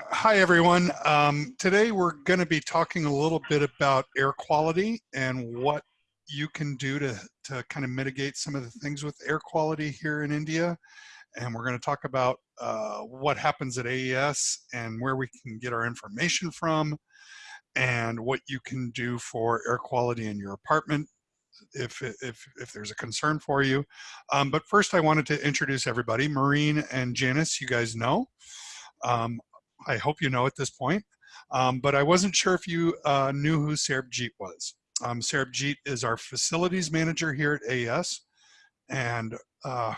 Hi, everyone. Um, today we're going to be talking a little bit about air quality and what you can do to, to kind of mitigate some of the things with air quality here in India. And we're going to talk about uh, what happens at AES and where we can get our information from and what you can do for air quality in your apartment if, if, if there's a concern for you. Um, but first I wanted to introduce everybody. Maureen and Janice, you guys know. Um, I hope you know at this point. Um, but I wasn't sure if you uh, knew who Sarbjeet was. Um, Sarbjeet is our facilities manager here at AES. And uh,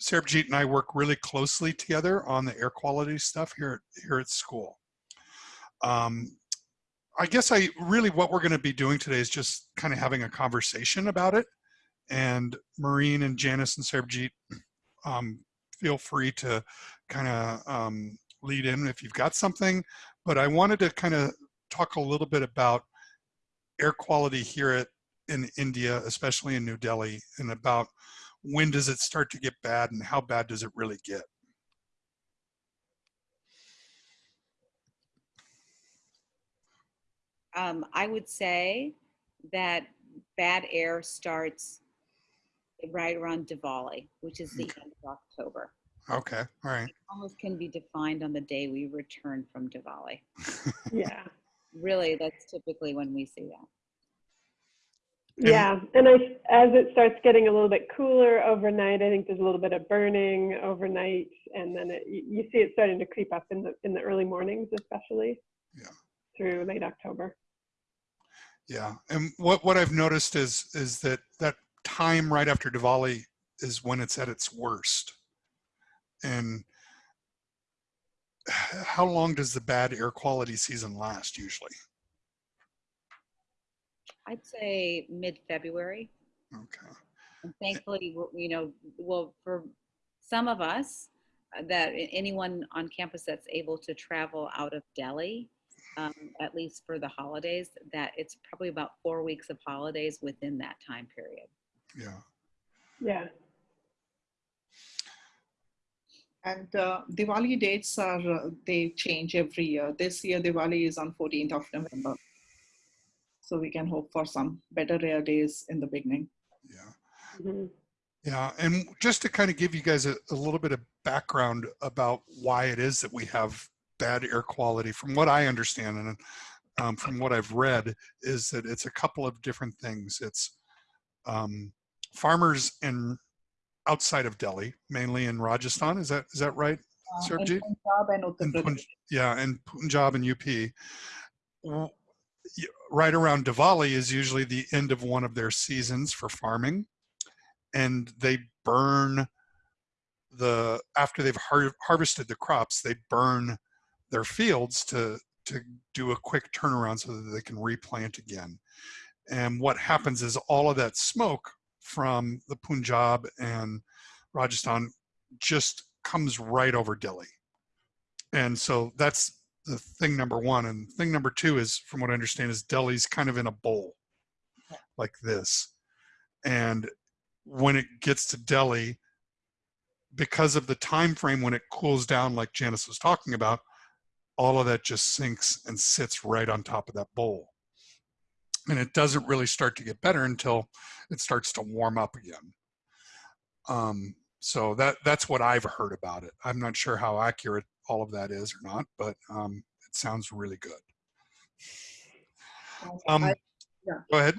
Sarbjeet and I work really closely together on the air quality stuff here, here at school. Um, I guess I really what we're going to be doing today is just kind of having a conversation about it. And Maureen and Janice and Sarbjeet, um, feel free to kind of um, lead in if you've got something. But I wanted to kind of talk a little bit about air quality here at, in India, especially in New Delhi, and about when does it start to get bad and how bad does it really get? Um, I would say that bad air starts right around Diwali, which is the end of October. Okay, all right. It almost can be defined on the day we return from Diwali. Yeah. Really, that's typically when we see that. Yeah. And I, as it starts getting a little bit cooler overnight, I think there's a little bit of burning overnight. And then it, you you see it starting to creep up in the, in the early mornings, especially. Yeah. Through late October. Yeah, and what, what I've noticed is, is that that time right after Diwali is when it's at its worst. And how long does the bad air quality season last usually? I'd say mid-February. Okay. And thankfully, you know, well, for some of us, uh, that anyone on campus that's able to travel out of Delhi, um, at least for the holidays, that it's probably about four weeks of holidays within that time period. Yeah. Yeah. And uh, Diwali dates are, uh, they change every year. This year, Diwali is on 14th of November. So we can hope for some better air days in the beginning. Yeah. Mhm. Yeah. And just to kind of give you guys a, a little bit of background about why it is that we have bad air quality, from what I understand and um, from what I've read, is that it's a couple of different things. It's um, farmers in outside of Delhi, mainly in Rajasthan. Is that is that right? Uh, Punjab and Uttar Pradesh. Punj- yeah, and Punjab and UP. w- y- Right around Diwali is usually the end of one of their seasons for farming, and they burn the after they've har- harvested the crops, they burn their fields to to do a quick turnaround so that they can replant again. And what happens is all of that smoke from the Punjab and Rajasthan just comes right over Delhi. And so that's the thing number one. And thing number two is, from what I understand, is Delhi's kind of in a bowl like this. And when it gets to Delhi, because of the time frame when it cools down, like Janice was talking about, all of that just sinks and sits right on top of that bowl. And it doesn't really start to get better until it starts to warm up again. Um, so that that's what I've heard about it. I'm not sure how accurate all of that is or not, but um, it sounds really good. Um, I- yeah. Go ahead.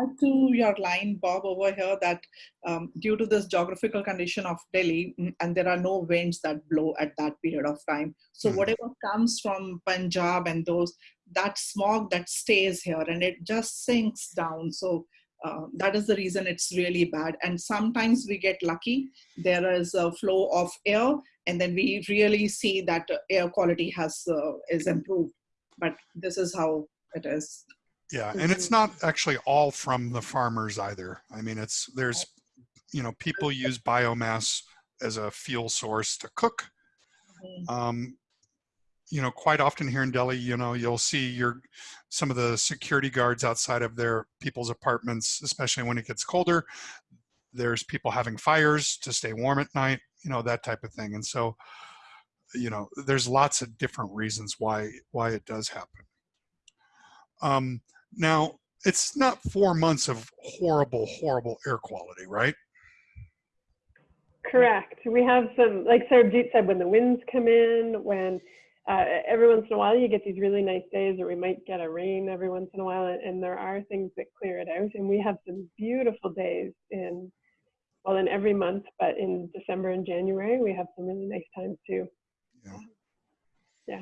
Add to your line, Bob, over here that um, due to this geographical condition of Delhi, mm, and there are no winds that blow at that period of time. So Mhm. whatever comes from Punjab and those, that smog that stays here and it just sinks down. So uh, that is the reason it's really bad. And sometimes we get lucky. There is a flow of air, and then we really see that air quality has uh, is improved. But this is how it is. Yeah, and it's not actually all from the farmers either. I mean, it's there's, you know, people use biomass as a fuel source to cook. Mhm. Um, you know, quite often here in Delhi, you know, you'll see your some of the security guards outside of their people's apartments, especially when it gets colder. There's people having fires to stay warm at night, you know, that type of thing. And so you know, there's lots of different reasons why why it does happen. Um, now, it's not four months of horrible, horrible air quality, right? Correct. We have some, like Sarabjit said, when the winds come in, when uh, every once in a while you get these really nice days, or we might get a rain every once in a while, and, and there are things that clear it out. And we have some beautiful days in, well, in every month, but in December and January, we have some really nice times too. Yeah. Yeah.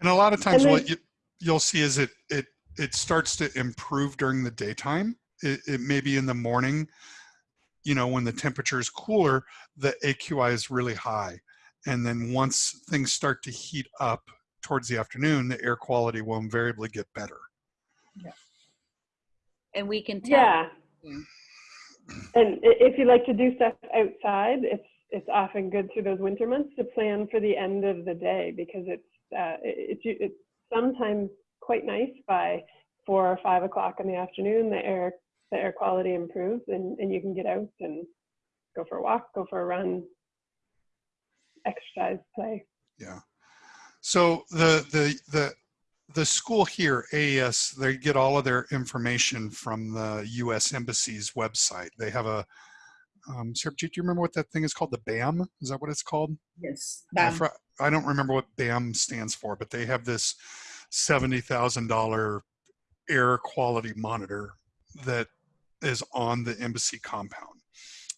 And a lot of times then- what you, you'll see is it, it, it starts to improve during the daytime. It, it may be in the morning, you know, when the temperature is cooler, the AQI is really high. And then once things start to heat up towards the afternoon, the air quality will invariably get better. Yeah. And we can tell. Yeah. Yeah. And if you like to do stuff outside, it's it's often good through those winter months to plan for the end of the day because it's uh, it- it's it's sometimes quite nice by four or five o'clock in the afternoon. The air the air quality improves and, and you can get out and go for a walk, go for a run, exercise, play. Yeah. So the the the the school here, AES, they get all of their information from the U.S. Embassy's website. They have a um, Sarabjit, do you remember what that thing is called? The BAM? Is that what it's called? Yes. Bam. fr- I don't remember what BAM stands for, but they have this seventy thousand dollar air quality monitor that is on the embassy compound,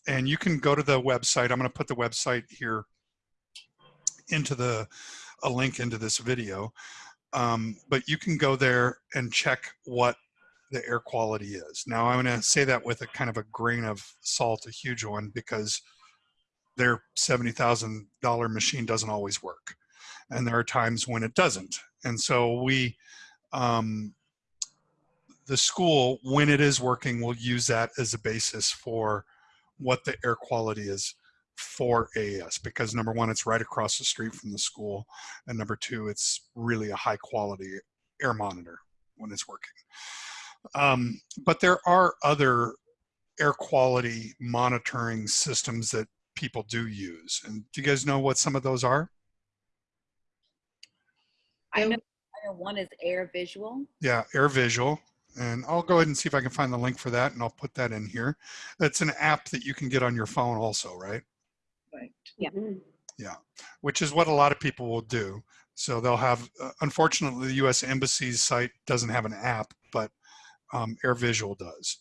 and you can go to the website. I'm going to put the website here into the a link into this video, um, but you can go there and check what the air quality is. Now I'm going to say that with a kind of a grain of salt, a huge one, because their $70,000 machine doesn't always work. And there are times when it doesn't. And so we, um, the school, when it is working, will use that as a basis for what the air quality is for AES because number one, it's right across the street from the school. And number two, it's really a high quality air monitor when it's working. Um, but there are other air quality monitoring systems that people do use. And do you guys know what some of those are? I know, one is air visual. Yeah, Air Visual. And I'll go ahead and see if I can find the link for that and I'll put that in here. It's an app that you can get on your phone also, right? Right. Yeah. Mhm. Which is what a lot of people will do. So they'll have, uh, unfortunately, the US Embassy's site doesn't have an app, but um, Air Visual does.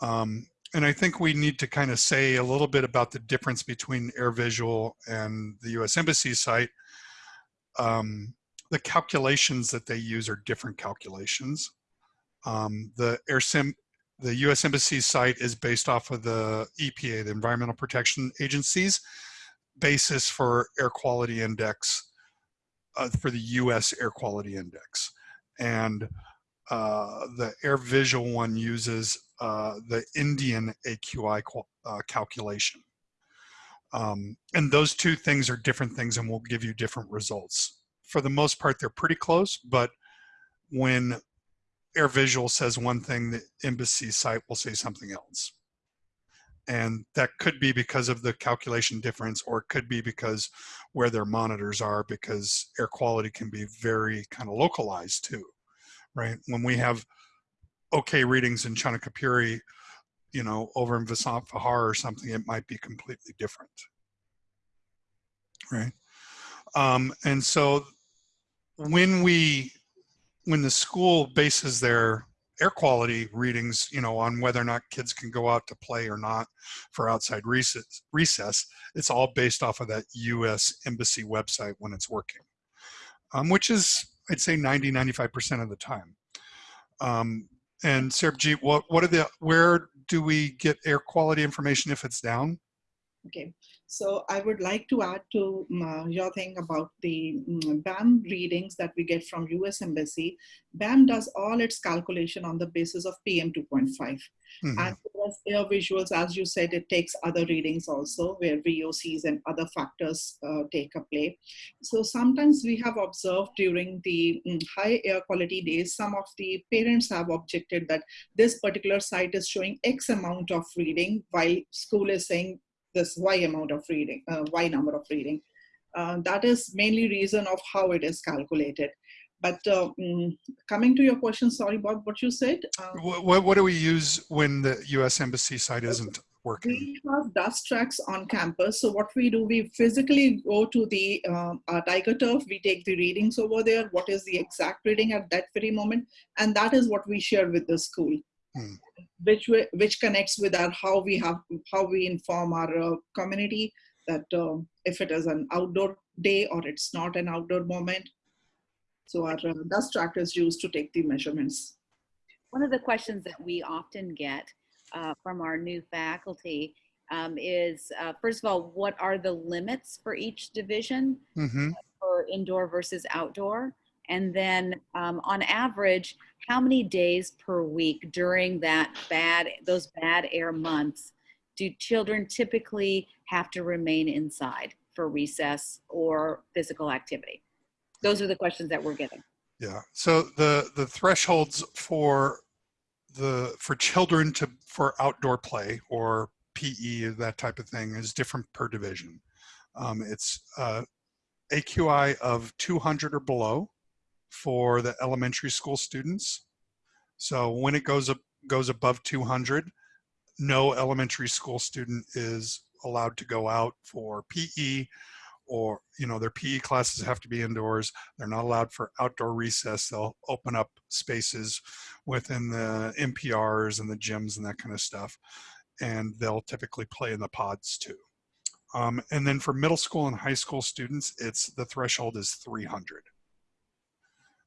Um, and I think we need to kind of say a little bit about the difference between Air Visual and the US Embassy site. Um, the calculations that they use are different calculations. Um, the AirSim, the US Embassy site is based off of the EPA, the Environmental Protection Agency's basis for air quality index uh, for the US air quality index. And uh, the air visual one uses uh, the Indian AQI uh, calculation. Um, and those two things are different things and will give you different results. For the most part, they're pretty close, but when Air Visual says one thing, the embassy site will say something else. And that could be because of the calculation difference, or it could be because where their monitors are, because air quality can be very kind of localized too, right? When we have okay readings in Chanakyapuri, you know, over in Vasant Vihar or something, it might be completely different, right? Um, and so when we, when the school bases their air quality readings, you know, on whether or not kids can go out to play or not for outside recess, recess it's all based off of that U.S. Embassy website when it's working, um, which is, I'd say 90, 95% of the time. Um, and Sarabjit, what, what are the, where do we get air quality information if it's down? Okay, so I would like to add to um, uh, your thing about the um, BAM readings that we get from US Embassy. BAM does all its calculation on the basis of PM 2.5. Mhm. And as air visuals, as you said, it takes other readings also where VOCs and other factors uh, take a play. So sometimes we have observed during the mm, high air quality days, some of the parents have objected that this particular site is showing X amount of reading while school is saying this Y amount of reading, uh, Y number of reading. Uh, that is mainly reason of how it is calculated. But uh, mm, coming to your question, sorry, Bob, what you said. Uh, What, what, do we use when the U.S. Embassy site isn't working? we have DustTraks on campus. So what we do, we physically go to the um, uh, Tiger Turf. We take the readings over there. What is the exact reading at that very moment, and that is what we share with the school, Hmm. Which way, which connects with our how we have how we inform our uh, community that uh, if it is an outdoor day or it's not an outdoor moment. So our uh, DustTrak is used to take the measurements. One of the questions that we often get uh, from our new faculty um, is, uh, first of all, what are the limits for each division hmm for indoor versus outdoor? And then um, on average, how many days per week during that bad, those bad air months do children typically have to remain inside for recess or physical activity? Those are the questions that we're getting. Yeah. So the the thresholds for the for children to for outdoor play or PE that type of thing is different per division. Um, it's uh, AQI of 200 or below for the elementary school students. So when it goes up goes above 200, no elementary school student is allowed to go out for PE or you know their PE classes have to be indoors. They're not allowed for outdoor recess. They'll open up spaces within the MPRs and the gyms and that kind of stuff, and they'll typically play in the pods too. Um, and then for middle school and high school students, it's the threshold is 300.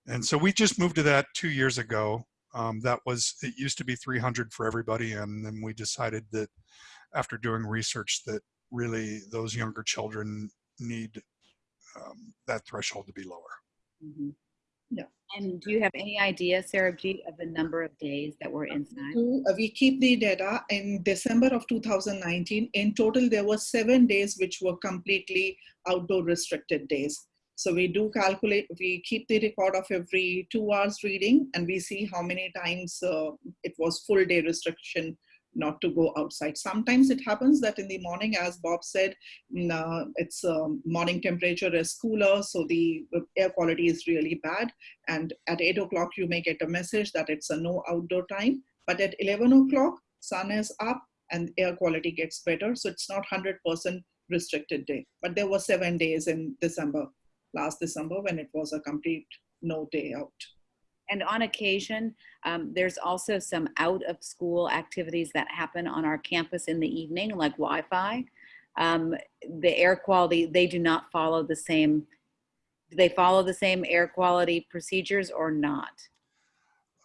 And so we just moved to that two years ago. Um, that was it used to be 300 for everybody, and then we decided that after doing research that really those younger children need um, that threshold to be lower. Mhm. Yeah. And do you have any idea, Sarabjit, of the number of days that we're inside? to- uh, we keep the data in December of 2019. In total, there were seven days which were completely outdoor restricted days. So we do calculate, we keep the record of every two hours reading and we see how many times uh, it was full day restriction not to go outside. Sometimes it happens that in the morning, as Bob said, mm, uh, it's um, morning temperature is cooler, so the air quality is really bad. And at eight o'clock, you may get a message that it's a no outdoor time. But at 11 o'clock, sun is up and air quality gets better. So it's not 100% restricted day. But there were seven days in December, last December, when it was a complete no day out. And on occasion, um, there's also some out of school activities that happen on our campus in the evening, like Wi Fi. Um, the air quality, they do not follow the same, do they follow the same air quality procedures or not?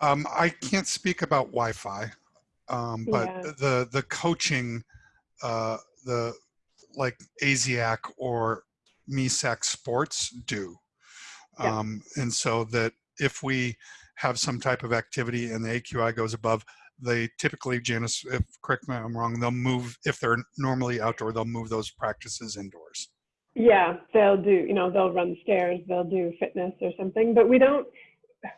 Um, I can't speak about Wi-Fi, um, but Yeah. the the coaching, uh, the like ASIAC or MESAC sports do, Yeah. um, and so that if we have some type of activity and the AQI goes above, they typically, Janice, if correct me if I'm wrong, they'll move if they're normally outdoor, they'll move those practices indoors. Yeah, they'll do, you know, they'll run stairs, they'll do fitness or something, but we don't,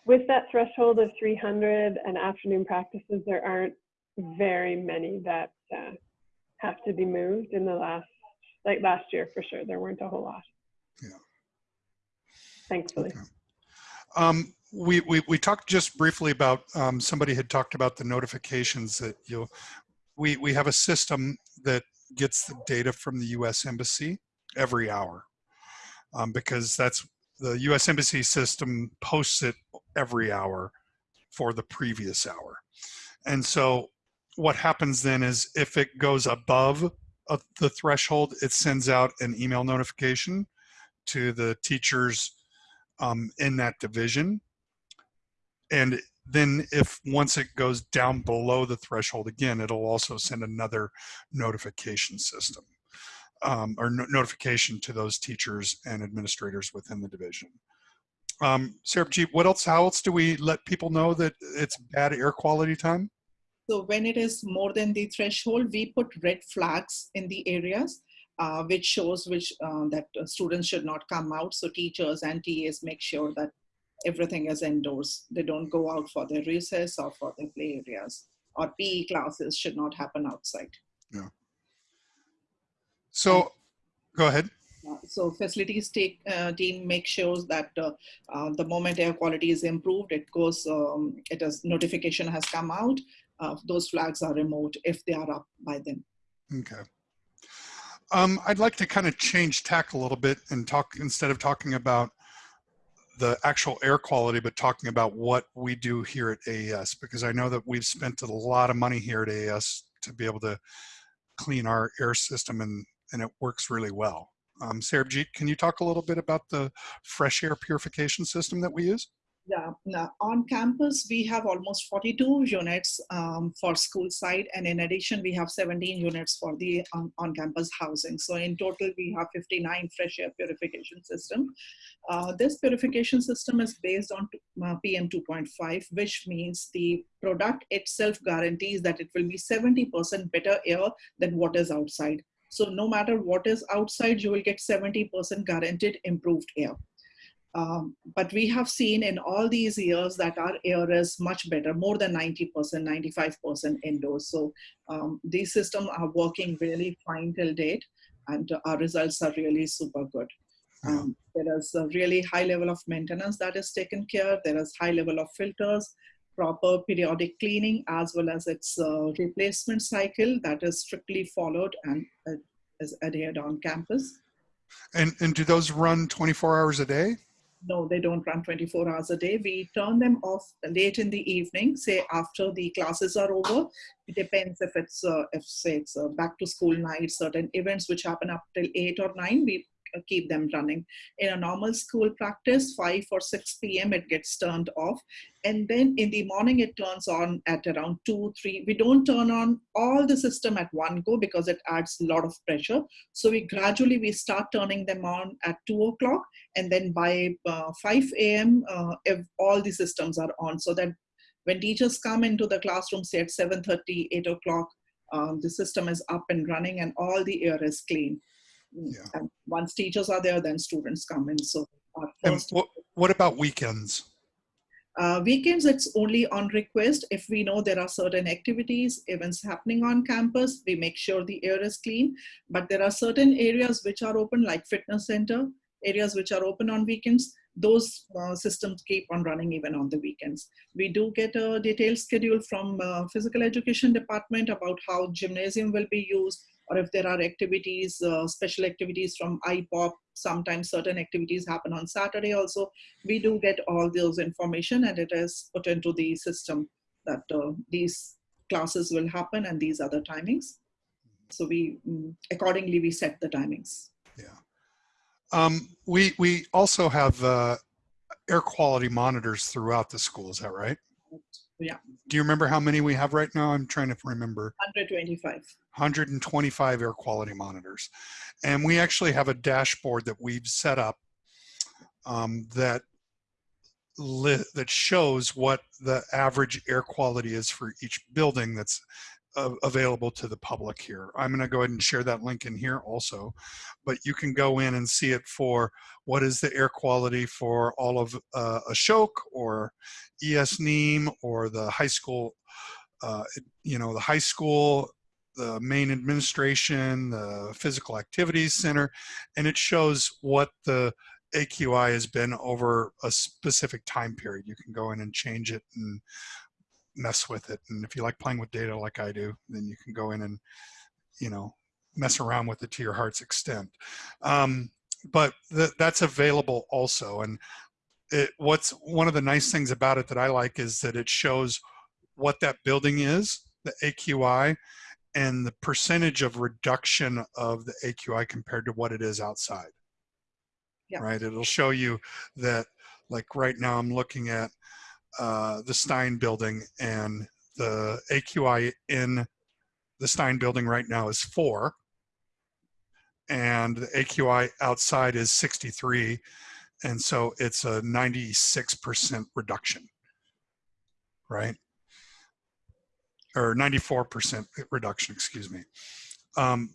with that threshold of 300 and afternoon practices, there aren't very many that uh, have to be moved in the last, like last year for sure, there weren't a whole lot. Yeah. Thankfully. Okay. Um, we, we, we talked just briefly about, um, somebody had talked about the notifications that you'll, we, we have a system that gets the data from the US Embassy every hour. Um, because that's, the US Embassy system posts it every hour for the previous hour. And so what happens then is if it goes above the threshold, it sends out an email notification to the teachers um, in that division. And then if once it goes down below the threshold again, it'll also send another notification system um, or no- notification to those teachers and administrators within the division. Um, Sarabjit, what else, how else do we let people know that it's bad air quality time? So when it is more than the threshold, we put red flags in the areas, uh, which shows which uh, that uh, students should not come out. So teachers and TAs make sure that everything is indoors. They don't go out for their recess or for their play areas. Or PE classes should not happen outside. Yeah. So go ahead. So facilities take, uh, team make sure that uh, uh, the moment air quality is improved, it goes, um, it has notification has come out. Uh, those flags are removed if they are up by then. Okay. Um, I'd like to kind of change tack a little bit and talk instead of talking about the actual air quality, but talking about what we do here at AES, because I know that we've spent a lot of money here at AES to be able to clean our air system and, and it works really well. Um, Sarabjit, can you talk a little bit about the fresh air purification system that we use? Yeah, on campus, we have almost 42 units um, for school side. And in addition, we have 17 units for the on, on campus housing. So in total, we have 59 fresh air purification system. Uh, this purification system is based on uh, PM 2.5, which means the product itself guarantees that it will be 70% better air than what is outside. So no matter what is outside, you will get 70% guaranteed improved air. Um, but we have seen in all these years that our air is much better, more than 90%, 95% indoors. So um, these systems are working really fine till date and our results are really super good. Um, there is a really high level of maintenance that is taken care. There is high level of filters, proper periodic cleaning, as well as its uh, replacement cycle that is strictly followed and uh, is adhered on campus. And, and do those run 24 hours a day? No, they don't run 24 hours a day. We turn them off late in the evening, say after the classes are over. It depends if it's, uh, if say it's uh, back to school night, certain events which happen up till eight or nine, we keep them running. In a normal school practice, 5 or 6 p.m. it gets turned off. And then in the morning it turns on at around 2, 3. We don't turn on all the system at one go because it adds a lot of pressure. So we gradually, we start turning them on at 2 o'clock. And then by uh, 5 a.m., uh, all the systems are on so that when teachers come into the classroom, say at 7.30, 8 o'clock, um, the system is up and running and all the air is clean. Yeah. And once teachers are there, then students come in. So And what, what about weekends? uh, weekends, it's only on request. If we know there are certain activities, events happening on campus, we make sure the air is clean. But there are certain areas which are open, like fitness center, areas which are open on weekends. Those uh, systems keep on running even on the weekends. We do get a detailed schedule from uh, physical education department about how gymnasium will be used, or if there are activities, uh, special activities from IPOP, sometimes certain activities happen on Saturday also. We do get all those information and it is put into the system that uh, these classes will happen and these other timings. So we, mm, accordingly, we set the timings. Yeah. Um, we, we also have uh, air quality monitors throughout the school. Is that right? Yeah, Do you remember how many we have right now? I'm trying to remember. 125. 125 air quality monitors. And we actually have a dashboard that we've set up um, that that shows what the average air quality is for each building that's available to the public here. I'm going to go ahead and share that link in here also, but you can go in and see it for what is the air quality for all of uh, Ashok or ES Neem or the high school, uh, you know, the high school, the main administration, the physical activities center, and it shows what the AQI has been over a specific time period. You can go in and change it and mess with it. And if you like playing with data like I do, then you can go in and, you know, mess around with it to your heart's extent. Um, but th that's available also. And it, what's one of the nice things about it that I like is that it shows what that building is, the AQI, and the percentage of reduction of the AQI compared to what it is outside. Yeah. Right. It'll show you that, like right now, I'm looking at uh, the Stein building, and the AQI in the Stein building right now is four, and the AQI outside is 63, and so it's a 96% reduction, right? Or 94% reduction, excuse me. Um,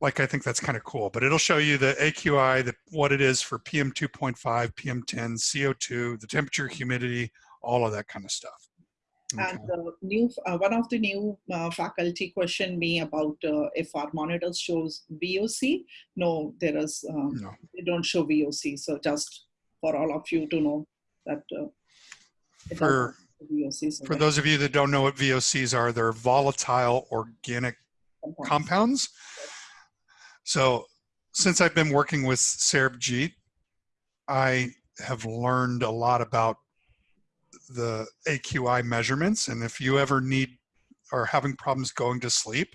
like I think that's kind of cool, but it'll show you the AQI, the, what it is for PM 2.5, PM 10, CO2, the temperature, humidity, all of that kind of stuff. Okay. And the new, uh, one of the new uh, faculty questioned me about uh, if our monitors shows VOC. No, there is, um, No. they don't show VOC. So just for all of you to know that uh, For, doesn't show VOC. So for those of you that don't know what VOCs are, they're volatile organic compounds. compounds. So since I've been working with Sarbjeet, I have learned a lot about the AQI measurements. And if you ever need or having problems going to sleep,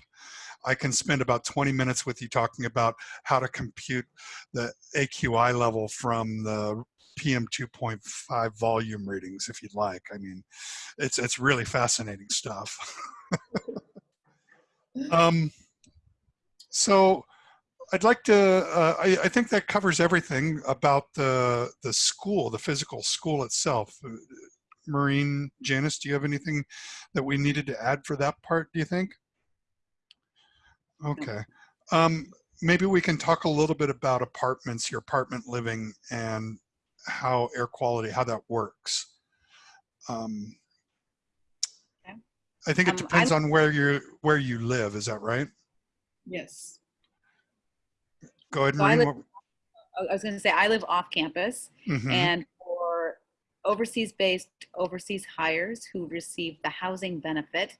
I can spend about 20 minutes with you talking about how to compute the AQI level from the PM 2.5 volume readings, if you'd like. I mean, it's, it's really fascinating stuff. um, so I'd like to, uh, I, I think that covers everything about the, the school, the physical school itself. Maureen, Janice, do you have anything that we needed to add for that part, do you think? Okay. Um, maybe we can talk a little bit about apartments, your apartment living and how air quality, how that works. Um, Okay. I think it Um, depends on where you where you live. Is that right? Yes. Go ahead, So I live- I was going to say, I live off campus. What- Mhm. And for overseas based overseas hires who receive the housing benefit,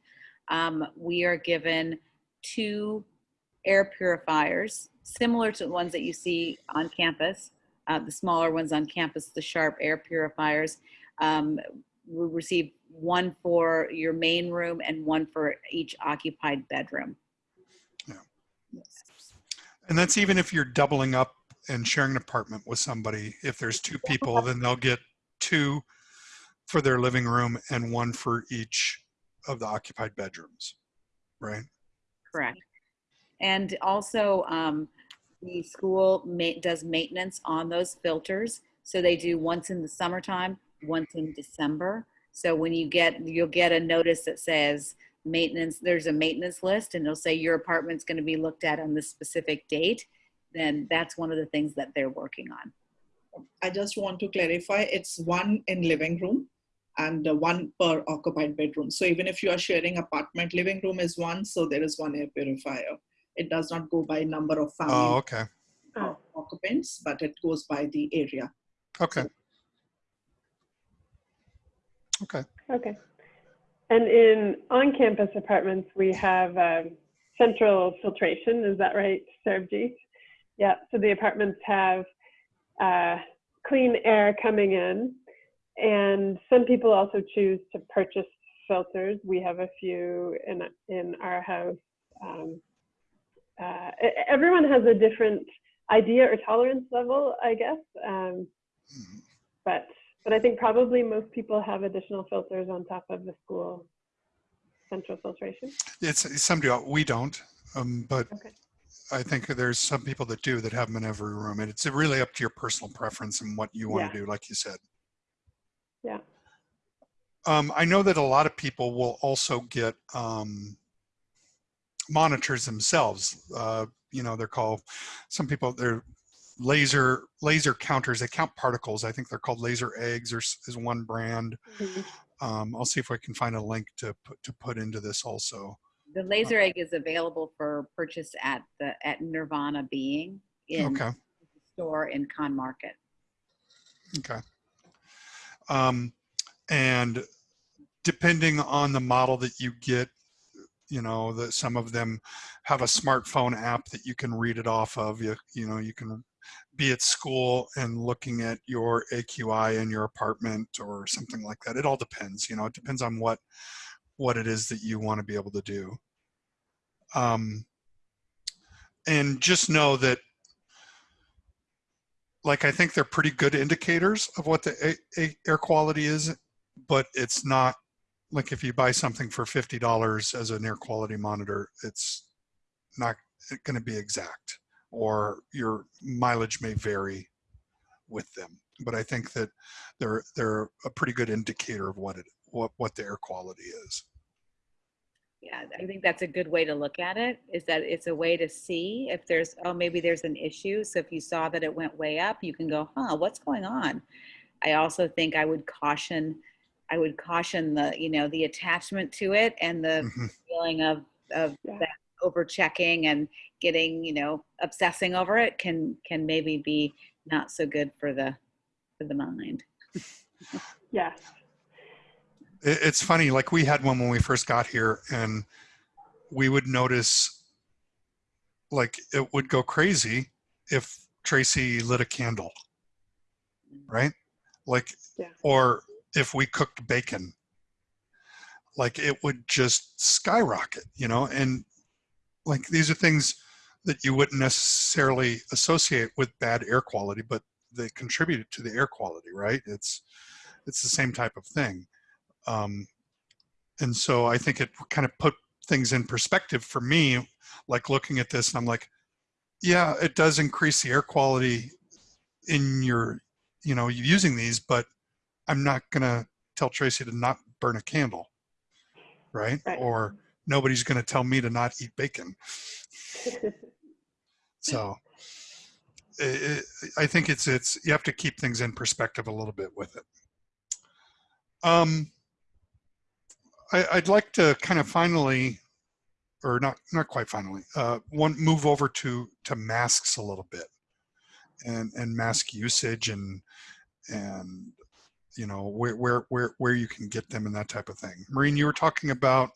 um, we are given two air purifiers, similar to the ones that you see on campus, uh, the smaller ones on campus, the Sharp air purifiers. Um, we receive one for your main room and one for each occupied bedroom. Yes. And that's even if you're doubling up and sharing an apartment with somebody. If there's two people, then they'll get two for their living room and one for each of the occupied bedrooms, right? Correct. And also, um, the school ma- does maintenance on those filters. So they do once in the summertime, once in December. So when you get, you'll get a notice that says maintenance, there's a maintenance list and it'll say your apartment's going to be looked at on this specific date. Then that's one of the things that they're working on. I just want to clarify, it's one in living room and one per occupied bedroom. So even if you are sharing apartment, living room is one, so there is one air purifier. It does not go by number of Oh, family okay. Oh. occupants, but it goes by the area. Okay. Okay. Okay. And in on-campus apartments, we have um, central filtration. Is that right, Sarabjit? Yeah. So the apartments have uh, clean air coming in, and some people also choose to purchase filters. We have a few in in our house. Um, uh, everyone has a different idea or tolerance level, I guess. Um, but but I think probably most people have additional filters on top of the school central filtration. It's some do. We don't, um, but Okay. I think there's some people that do that have them in every room, and it's really up to your personal preference and what you want Yeah. to do, like you said. Yeah. Um, I know that a lot of people will also get um, monitors themselves. Uh, you know, they're called some people they're laser laser counters. They count particles. I think they're called laser eggs, or is one brand. Um, I'll see if I can find a link to put to put into this also. The laser egg is available for purchase at the at Nirvana Being in Okay. the store in Khan Market. Okay. Um, and depending on the model that you get, you know, that some of them have a smartphone app that you can read it off of. You, you know, you can be at school and looking at your AQI in your apartment or something like that. It all depends, you know, it depends on what, what it is that you want to be able to do. Um, and just know that like I think they're pretty good indicators of what the air quality is, but it's not like if you buy something for fifty dollars as an air quality monitor, it's not going to be exact, or your mileage may vary with them. But I think that they're they're a pretty good indicator of what it what what the air quality is. Yeah, I think that's a good way to look at it, is that it's a way to see if there's, oh, maybe there's an issue. So if you saw that it went way up, you can go, huh, what's going on? I also think I would caution I would caution the, you know, the attachment to it and the Mhm. feeling of, of Yeah. that over checking and getting, you know, obsessing over it can, can maybe be not so good for the, for the mind. Yes. It, it's funny, like we had one when we first got here, and we would notice like it would go crazy if Tracy lit a candle, right? Like, Yeah. or if we cooked bacon, like it would just skyrocket, you know? And like these are things that you wouldn't necessarily associate with bad air quality, but they contribute to the air quality, right? It's it's the same type of thing. Um, and so I think it kind of put things in perspective for me, like looking at this, and I'm like, yeah, it does increase the air quality in your, you know, using these, but I'm not gonna tell Tracy to not burn a candle, right? Right. Or nobody's gonna tell me to not eat bacon. So i i I think it's it's you have to keep things in perspective a little bit with it. Um, I, I'd like to kind of finally, or not not quite finally, uh, one move over to to masks a little bit, and and mask usage and and you know where where where where you can get them and that type of thing. Maureen, you were talking about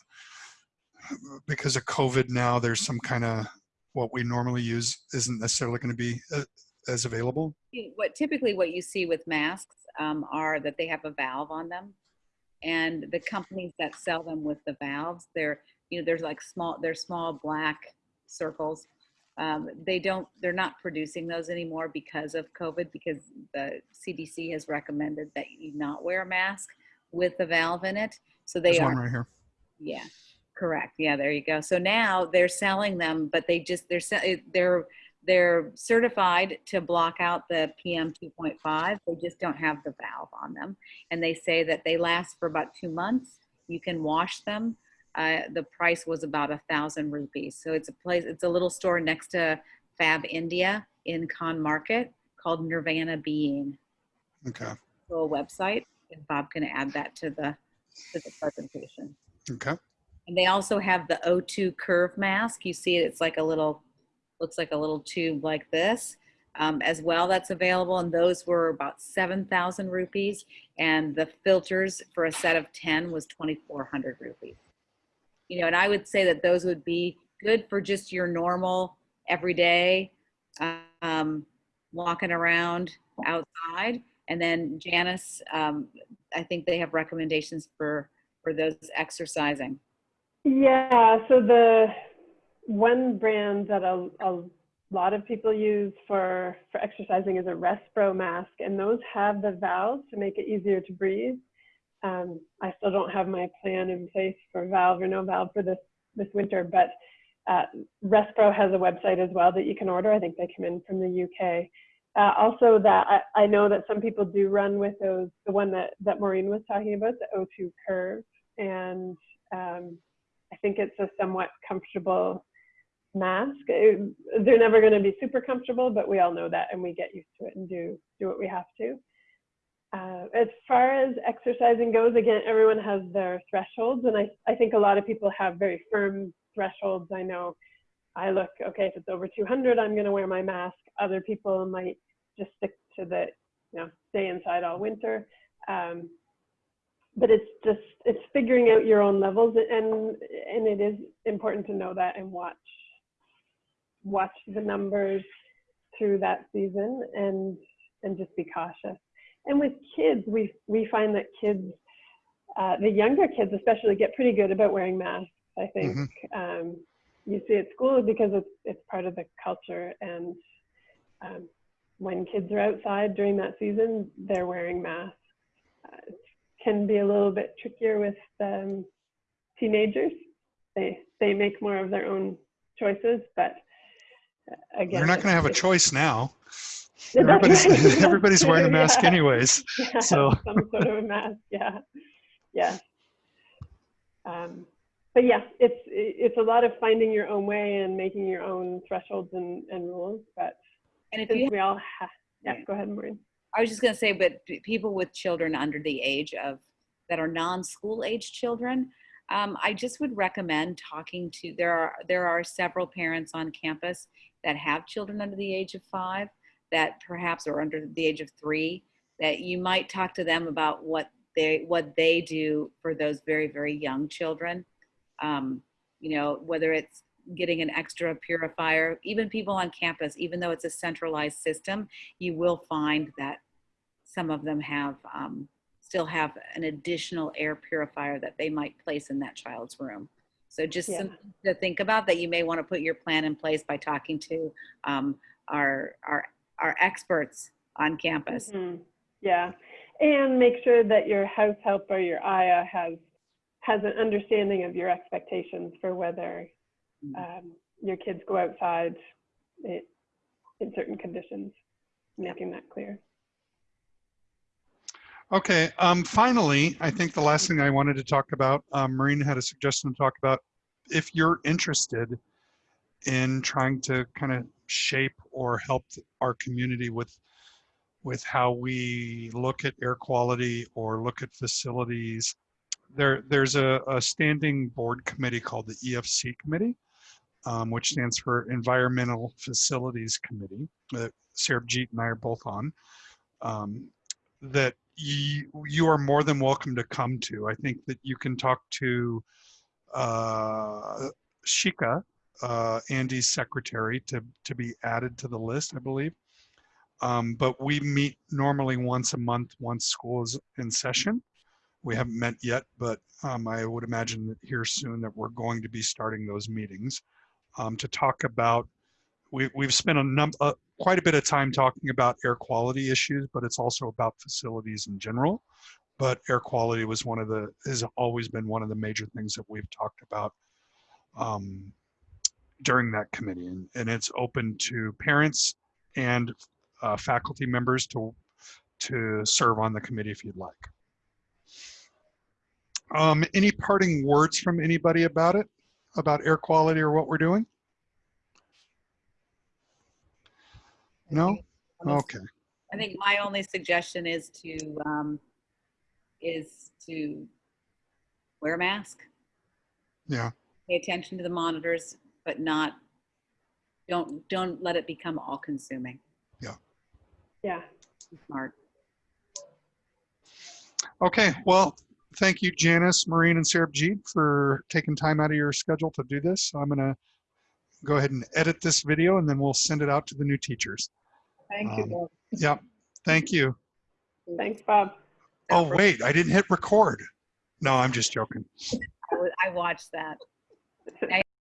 because of COVID now, there's some kind of what we normally use isn't necessarily going to be uh, as available. What typically what you see with masks um, are that they have a valve on them, and the companies that sell them with the valves, they're you know there's like small they're small black circles. Um, they don't they're not producing those anymore because of COVID because the CDC has recommended that you not wear a mask with the valve in it. So they There's are one right here. yeah, correct. Yeah, there you go. So now they're selling them, but they just they're they're they're certified to block out the PM 2.5. They just don't have the valve on them, and they say that they last for about two months. You can wash them. Uh, the price was about a thousand rupees. So it's a place. It's a little store next to Fab India in Khan Market called Nirvana Being. Okay. Little website, and Bob can add that to the to the presentation. Okay. And they also have the O2 curve mask. You see it, it's like a little, looks like a little tube like this um, as well that's available. And those were about 7,000 rupees. And the filters for a set of 10 was 2,400 rupees. You know, and I would say that those would be good for just your normal everyday um, walking around outside. And then Janice, um, I think they have recommendations for, for those exercising. Yeah, so the one brand that a, a lot of people use for, for exercising is a Respro mask, and those have the valves to make it easier to breathe. Um, I still don't have my plan in place for valve or no valve for this, this winter, but uh, Respro has a website as well that you can order. I think they come in from the UK. Uh, also that I, I know that some people do run with those, the one that, that Maureen was talking about, the O2 curve. And um, I think it's a somewhat comfortable mask. It- they're never going to be super comfortable, but we all know that and we get used to it and do, do what we have to. Uh, as far as exercising goes, again, everyone has their thresholds. And I, I think a lot of people have very firm thresholds. I know I look, okay, if it's over 200, I'm going to wear my mask. Other people might just stick to the, you know, stay inside all winter. Um, but it's just, it's figuring out your own levels and, and it is important to know that and watch, watch the numbers through that season and, and just be cautious. And with kids, we, we find that kids, uh, the younger kids especially get pretty good about wearing masks, I think. Um, you see at school because it's it's part of the culture and um, when kids are outside during that season they're wearing masks uh, it can be a little bit trickier with um, teenagers they they make more of their own choices but again You're not going to have a choice now. Everybody's, right. everybody's wearing a mask Yeah. anyways. yeah, So- some sort of a mask yeah yeah um, but yeah it's it's a lot of finding your own way and making your own thresholds and, and rules but And if you since we all have yeah Yeah. go ahead Maureen. I was just going to say, but people with children under the age of that are non-school age children, um, I just would recommend talking to, there are, there are several parents on campus that have children under the age of five that perhaps are under the age of three, that you might talk to them about what they, what they do for those very, very young children. Um, you know, whether it's getting an extra purifier, even people on campus, even though it's a centralized system, you will find that some of them have, um, still have an additional air purifier that they might place in that child's room. So just Yeah. something to think about that you may want to put your plan in place by talking to um, our, our, our experts on campus. Mhm. Yeah, and make sure that your house help or your Aya has has an understanding of your expectations for whether um, your kids go outside i- in certain conditions. Making that clear. Okay, um, finally, I think the last thing I wanted to talk about, um, Maureen had a suggestion to talk about. If you're interested in trying to kind of shape or help our community with with how we look at air quality or look at facilities, there there's a, a standing board committee called the EFC committee, um, which stands for Environmental Facilities Committee that Sarabjit and I are both on. Um, that you, you are more than welcome to come to. I think that you can talk to uh, Shika, uh, Andy's secretary, to, to be added to the list, I believe. Um, but we meet normally once a month, once school is in session. We haven't met yet, but um, I would imagine that here soon that we're going to be starting those meetings um, to talk about. We, we've spent a num uh, quite a bit of time talking about air quality issues, but it's also about facilities in general. But air quality was one of the has always been one of the major things that we've talked about um, during that committee, and, and it's open to parents and uh, faculty members to to serve on the committee if you'd like. Um, any parting words from anybody about it, about air quality or what we're doing? No? Okay. I think my only suggestion is to, um, is to wear a mask, Yeah. pay attention to the monitors, but not, don't, don't let it become all consuming. Yeah. Be Smart. Okay. Well, thank you, Janice, Maureen, and Sarabjit for taking time out of your schedule to do this. I'm going to go ahead and edit this video and then we'll send it out to the new teachers. Thank you. Um, Bob. Yep. Thank you. Thanks, Bob. Oh, wait, I didn't hit record. No, I'm just joking. I I watched that. Now